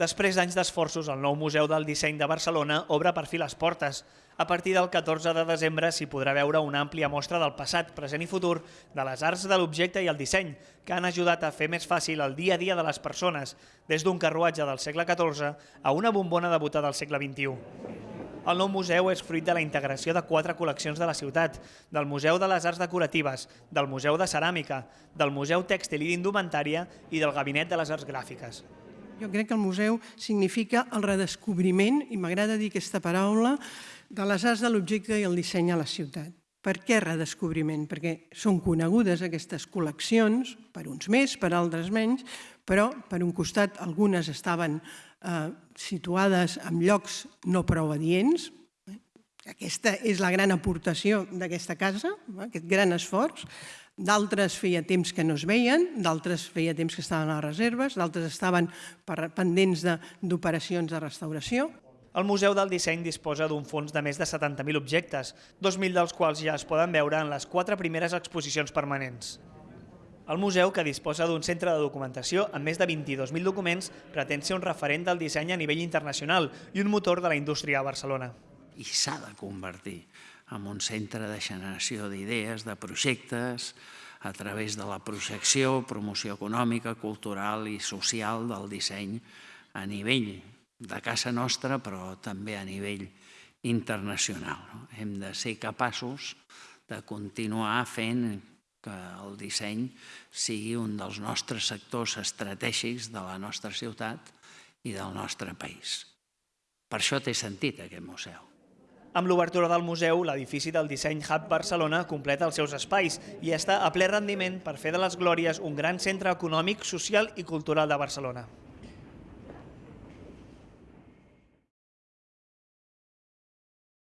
Després d'anys d'esforços, el nou Museu del Disseny de Barcelona obre per fi les portes. A partir del 14 de desembre s'hi podrà veure una àmplia mostra del passat, present i futur de les arts de l'objecte i el disseny, que han ajudat a fer més fàcil el dia a dia de les persones, des d'un carruatge del segle XIV a una bombona de bota del segle XXI. El nou museu és fruit de la integració de quatre col·leccions de la ciutat, del Museu de les Arts Decoratives, del Museu de Ceràmica, del Museu Tèxtil i d'Indumentària i del Gabinet de les Arts Gràfiques. Jo crec que el museu significa el redescobriment, i m'agrada dir aquesta paraula, de les arts de l'objecte i el disseny a la ciutat. Per què redescobriment? Perquè són conegudes aquestes col·leccions, per uns més, per altres menys, però per un costat algunes estaven eh, situades en llocs no prou adients. Aquesta és la gran aportació d'aquesta casa, aquest gran esforç d'altres feia temps que no es veien, d'altres feia temps que estaven a les reserves, d'altres estaven pendents d'operacions de, de restauració. El Museu del Disseny disposa d'un fons de més de 70.000 objectes, 2.000 dels quals ja es poden veure en les quatre primeres exposicions permanents. El museu, que disposa d'un centre de documentació amb més de 22.000 documents, pretén ser un referent del disseny a nivell internacional i un motor de la indústria a Barcelona. I s'ha de convertir amb un centre de generació d'idees, de projectes, a través de la projecció, promoció econòmica, cultural i social del disseny a nivell de casa nostra, però també a nivell internacional. Hem de ser capaços de continuar fent que el disseny sigui un dels nostres sectors estratègics de la nostra ciutat i del nostre país. Per això té sentit aquest museu. Amb l'obertura del museu, l'edifici del Disseny Hub Barcelona completa els seus espais i està a ple rendiment per fer de les Glòries un gran centre econòmic, social i cultural de Barcelona.